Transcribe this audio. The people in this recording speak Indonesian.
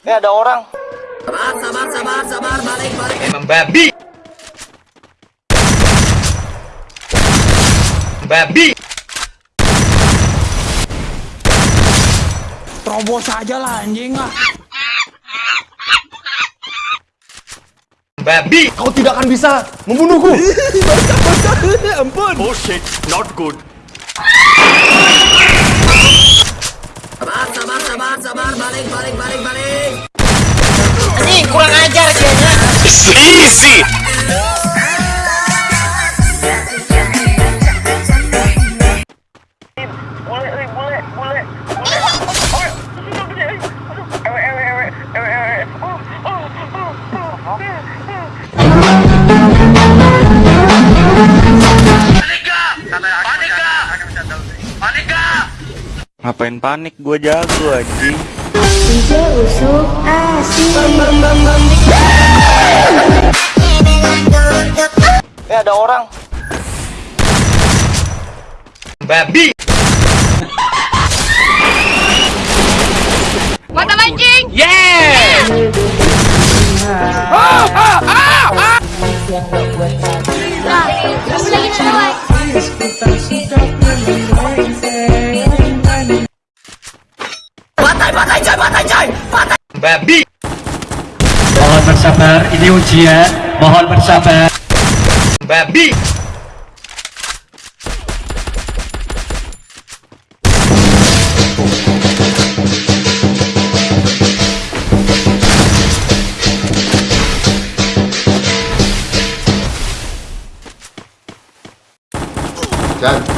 Eh ada orang. Sabar, sabar, sabar, sabar, balik, balik. Emang babi. Babi. Terobos aja lah anjing ah. Babi. Kau tidak akan bisa membunuhku. Oh shit, not good. Sabar, sabar, sabar, sabar, balik, balik, balik, balik. Anjing kurang ajar dianya. Easy. Ngapain panik? Gue jago anjing. DJ Usuk asik Eh ada orang. Babi. Mata mancing. Batai, batai, coy, batai, coy. Batai. Babi. Mohon bersabar, ini ujian. Mohon bersabar. Babi. Dan